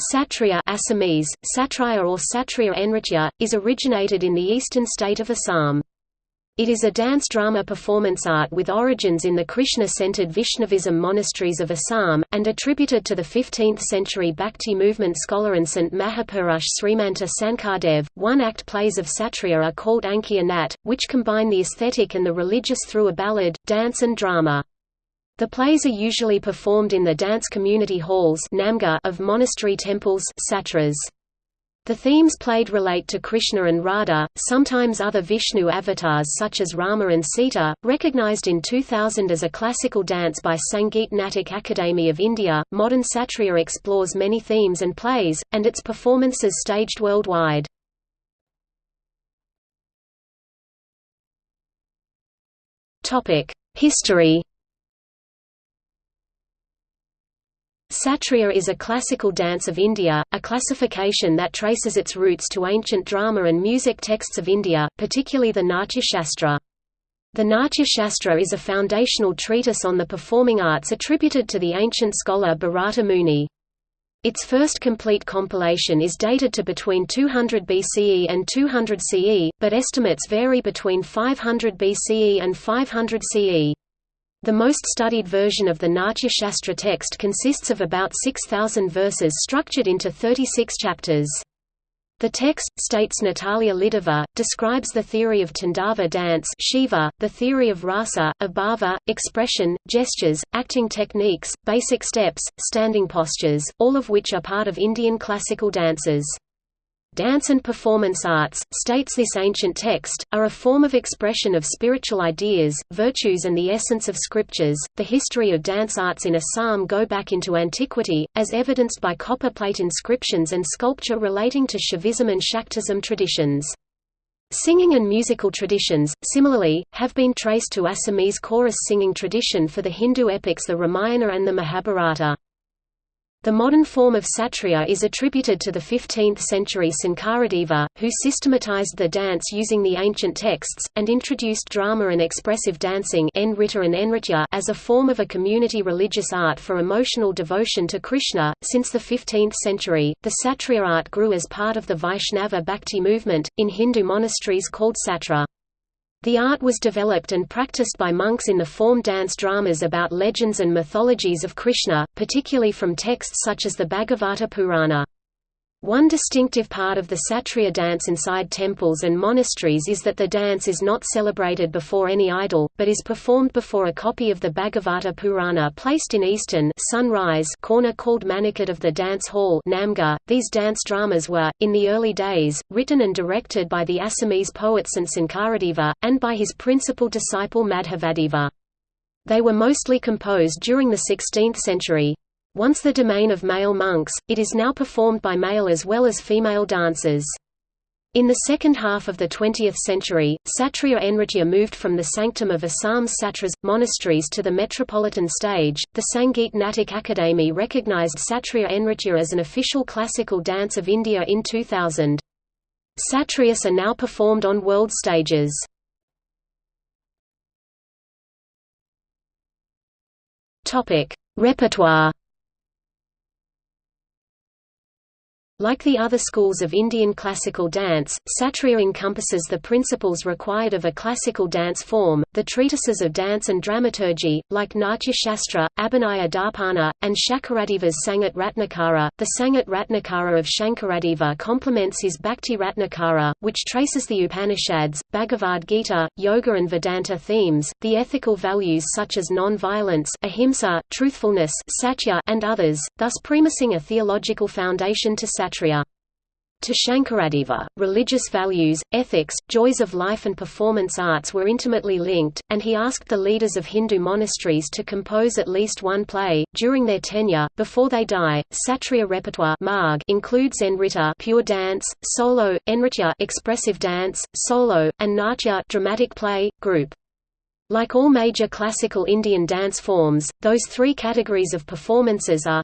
Satriya Assamese, Satriya or Satriya Nritya, is originated in the eastern state of Assam. It is a dance drama performance art with origins in the Krishna-centered Vaishnavism monasteries of Assam, and attributed to the 15th-century Bhakti movement scholar and Sant Mahapurush Srimanta Sankardev. One-act plays of Satriya are called Ankiya Nat, which combine the aesthetic and the religious through a ballad, dance and drama. The plays are usually performed in the dance community halls of monastery temples. The themes played relate to Krishna and Radha, sometimes other Vishnu avatars such as Rama and Sita. Recognized in 2000 as a classical dance by Sangeet Natak Akademi of India, modern Satriya explores many themes and plays, and its performances staged worldwide. History Satriya is a classical dance of India, a classification that traces its roots to ancient drama and music texts of India, particularly the Natya Shastra. The Natya Shastra is a foundational treatise on the performing arts attributed to the ancient scholar Bharata Muni. Its first complete compilation is dated to between 200 BCE and 200 CE, but estimates vary between 500 BCE and 500 CE. The most studied version of the Natya Shastra text consists of about 6,000 verses structured into 36 chapters. The text, states Natalia Lidova, describes the theory of Tandava dance Shiva, the theory of rasa, of bhava, expression, gestures, acting techniques, basic steps, standing postures, all of which are part of Indian classical dances. Dance and performance arts, states this ancient text, are a form of expression of spiritual ideas, virtues, and the essence of scriptures. The history of dance arts in Assam go back into antiquity, as evidenced by copper plate inscriptions and sculpture relating to Shaivism and Shaktism traditions. Singing and musical traditions, similarly, have been traced to Assamese chorus singing tradition for the Hindu epics the Ramayana and the Mahabharata. The modern form of Satriya is attributed to the 15th-century Sankaradeva, who systematized the dance using the ancient texts, and introduced drama and expressive dancing as a form of a community religious art for emotional devotion to Krishna. Since the 15th century, the Satriya art grew as part of the Vaishnava Bhakti movement, in Hindu monasteries called Satra. The art was developed and practiced by monks in the form dance dramas about legends and mythologies of Krishna, particularly from texts such as the Bhagavata Purana. One distinctive part of the Satriya dance inside temples and monasteries is that the dance is not celebrated before any idol, but is performed before a copy of the Bhagavata Purana placed in eastern sunrise corner called Manikad of the dance hall Namghar. .These dance dramas were, in the early days, written and directed by the Assamese poet Sant Sankaradeva, and by his principal disciple Madhavadeva. They were mostly composed during the 16th century. Once the domain of male monks, it is now performed by male as well as female dancers. In the second half of the 20th century, Satriya Nritya moved from the sanctum of Assam's satras, monasteries to the metropolitan stage. The Sangeet Natak Akademi recognized Satriya Nritya as an official classical dance of India in 2000. Satriyas are now performed on world stages. Repertoire Like the other schools of Indian classical dance, Satriya encompasses the principles required of a classical dance form. The treatises of dance and dramaturgy, like Natya Shastra, Abhinaya Darpana, and Shankaradeva's Sangat Ratnakara, the Sangat Ratnakara of Shankaradeva complements his Bhakti Ratnakara, which traces the Upanishads, Bhagavad Gita, Yoga and Vedanta themes, the ethical values such as non-violence, ahimsa, truthfulness, satya, and others, thus premising a theological foundation to Satriya. To Shankaradeva, religious values, ethics, joys of life and performance arts were intimately linked, and he asked the leaders of Hindu monasteries to compose at least one play, during their tenure, before they die. Satriya repertoire includes Nritta pure dance, solo, Nritya expressive dance, solo, and Natya dramatic play, group. Like all major classical Indian dance forms, those three categories of performances are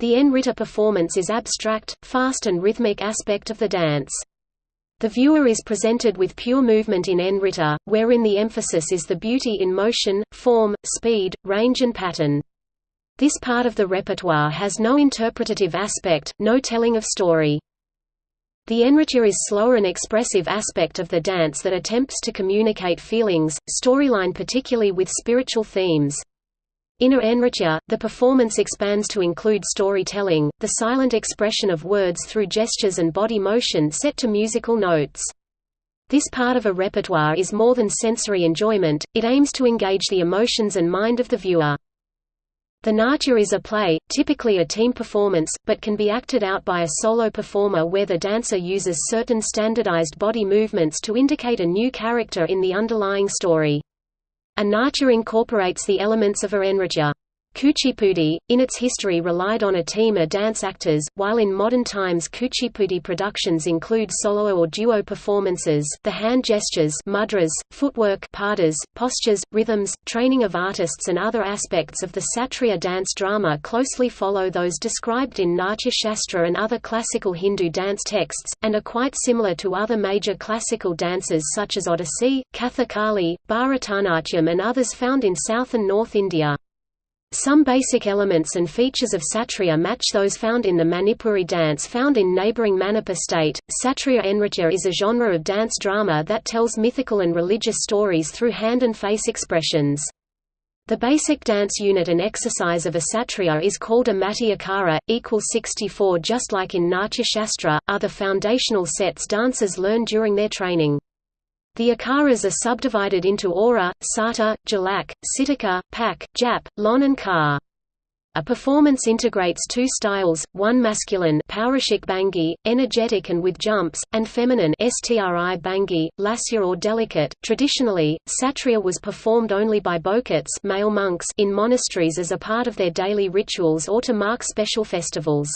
the Nritta performance is abstract, fast and rhythmic aspect of the dance. The viewer is presented with pure movement in Nritta, wherein the emphasis is the beauty in motion, form, speed, range and pattern. This part of the repertoire has no interpretative aspect, no telling of story. The Nritya is slower and expressive aspect of the dance that attempts to communicate feelings, storyline particularly with spiritual themes. In Nritya, the performance expands to include storytelling, the silent expression of words through gestures and body motion set to musical notes. This part of a repertoire is more than sensory enjoyment, it aims to engage the emotions and mind of the viewer. The Natya is a play, typically a team performance, but can be acted out by a solo performer where the dancer uses certain standardized body movements to indicate a new character in the underlying story. A Natya incorporates the elements of a Nritya. Kuchipudi, in its history relied on a team of dance actors, while in modern times Kuchipudi productions include solo or duo performances the hand gestures mudras, footwork padas, postures, rhythms, training of artists and other aspects of the Satriya dance drama closely follow those described in Natya Shastra and other classical Hindu dance texts, and are quite similar to other major classical dances such as Odissi, Kathakali, Bharatanatyam and others found in South and North India. Some basic elements and features of Satriya match those found in the Manipuri dance found in neighbouring Manipur state. Satriya Nritya is a genre of dance drama that tells mythical and religious stories through hand and face expressions. The basic dance unit and exercise of a satriya is called a mati akara, equals 64 just like in Natya Shastra, are the foundational sets dancers learn during their training. The akaras are subdivided into aura, sata, jalak, sitika, pak, jap, lon and ka. A performance integrates two styles, one masculine Paurashik bhangi, energetic and with jumps, and feminine stri bhangi, lasya or delicate. Traditionally, satriya was performed only by bokats male monks in monasteries as a part of their daily rituals or to mark special festivals.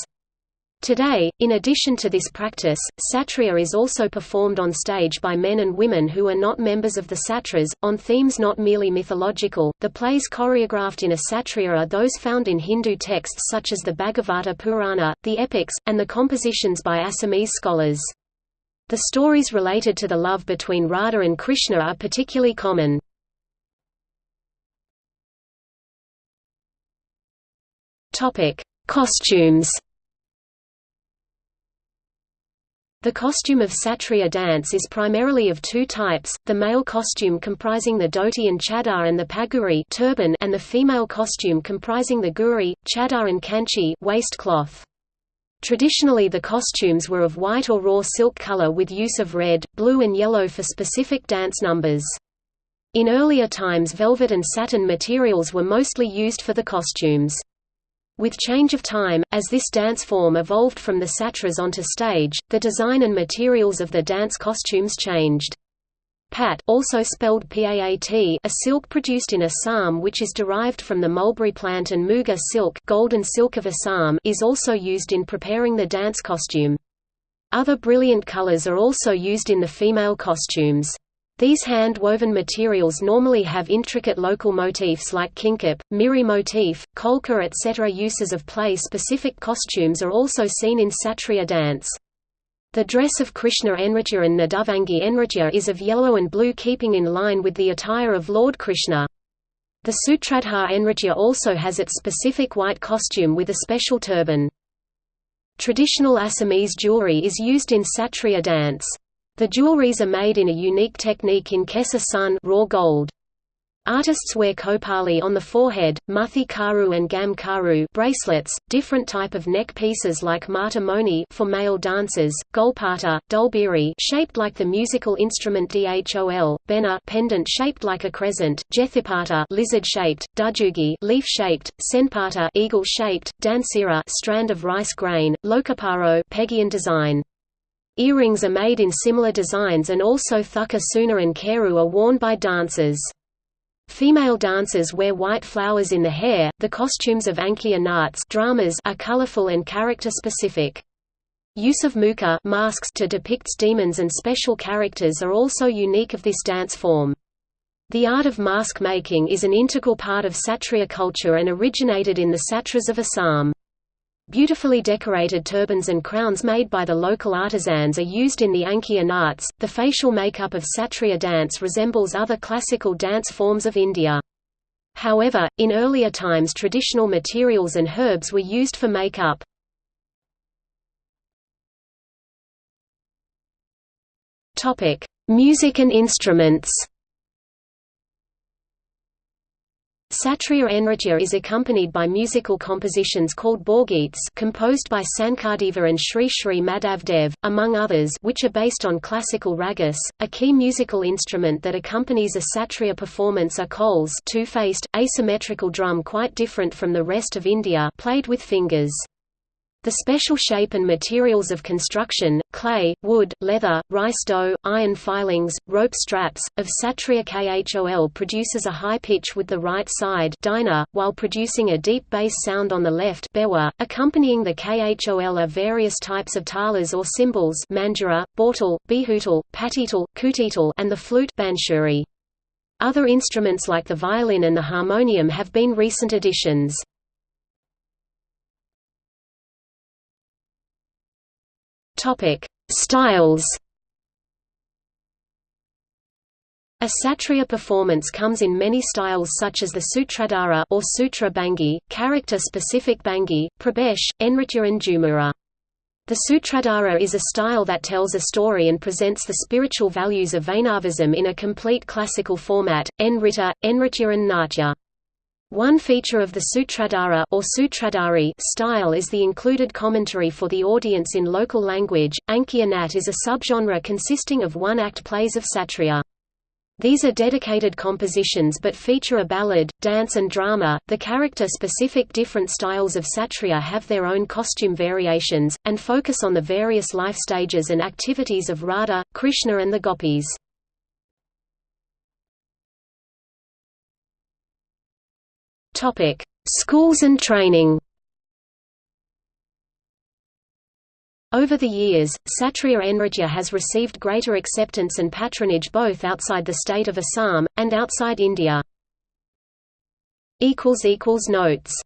Today, in addition to this practice, satriya is also performed on stage by men and women who are not members of the satras, on themes not merely mythological. The plays choreographed in a satriya are those found in Hindu texts such as the Bhagavata Purana, the epics, and the compositions by Assamese scholars. The stories related to the love between Radha and Krishna are particularly common. Costumes The costume of Satriya dance is primarily of two types, the male costume comprising the dhoti and chadar and the paguri turban and the female costume comprising the guri, chadar and kanchi waistcloth. Traditionally the costumes were of white or raw silk color with use of red, blue and yellow for specific dance numbers. In earlier times velvet and satin materials were mostly used for the costumes. With change of time, as this dance form evolved from the satras onto stage, the design and materials of the dance costumes changed. Pat also spelled PAAT a silk produced in Assam which is derived from the mulberry plant and muga silk, golden silk of Assam is also used in preparing the dance costume. Other brilliant colors are also used in the female costumes. These hand-woven materials normally have intricate local motifs like kinkap, miri motif, kolka etc. Uses of play-specific costumes are also seen in Satriya dance. The dress of Krishna Nritya and Nadavangi Nritya is of yellow and blue keeping in line with the attire of Lord Krishna. The Sutradhar Nritya also has its specific white costume with a special turban. Traditional Assamese jewelry is used in Satriya dance. The jewelries are made in a unique technique in Kesa sun raw gold. Artists wear kopali on the forehead, muthi karu and gam karu bracelets, different type of neck pieces like mata moni for male dancers, golpata, dolbiri shaped like the musical instrument dhol, bena pendant shaped like a crescent, jethipata lizard-shaped, dujugi leaf-shaped, senpata eagle-shaped, dansira strand of rice grain, lokaparo Pegian design. Earrings are made in similar designs and also thukka suna and keru are worn by dancers. Female dancers wear white flowers in the hair. The costumes of Ankiya Nats dramas are colorful and character-specific. Use of mukha masks to depict demons and special characters are also unique of this dance form. The art of mask making is an integral part of Satriya culture and originated in the Satras of Assam. Beautifully decorated turbans and crowns made by the local artisans are used in the Ankiya arts. The facial makeup of Satriya dance resembles other classical dance forms of India. However, in earlier times traditional materials and herbs were used for makeup. Music and instruments Satriya Nritya is accompanied by musical compositions called Borgeets composed by Sankardeva and Sri Sri Madhav Dev, among others which are based on classical ragas. A key musical instrument that accompanies a Satriya performance are khols two-faced, asymmetrical drum quite different from the rest of India played with fingers. The special shape and materials of construction, clay, wood, leather, rice dough, iron filings, rope straps, of Satriya khol produces a high pitch with the right side dina, while producing a deep bass sound on the left bewa. .Accompanying the khol are various types of talas or cymbals manjira, bautal, bihutal, patital, kutital and the flute banshuri. Other instruments like the violin and the harmonium have been recent additions. Topic: Styles. A Satriya performance comes in many styles such as the Sutradhara or Sutra Bhangi, character-specific Bhangi, Prabesh, Nritya and Jhumura. The Sutradhara is a style that tells a story and presents the spiritual values of Vaishnavism in a complete classical format, Nrita, Nritya and Natya. One feature of the Sutradhara or Sutradhari style is the included commentary for the audience in local language. Ankiyanat is a subgenre consisting of one-act plays of Satriya. These are dedicated compositions but feature a ballad, dance and drama. The character-specific different styles of Satriya have their own costume variations, and focus on the various life stages and activities of Radha, Krishna and the gopis. Topic: Schools and training. Over the years, Satriya Nritya has received greater acceptance and patronage both outside the state of Assam, and outside India. Notes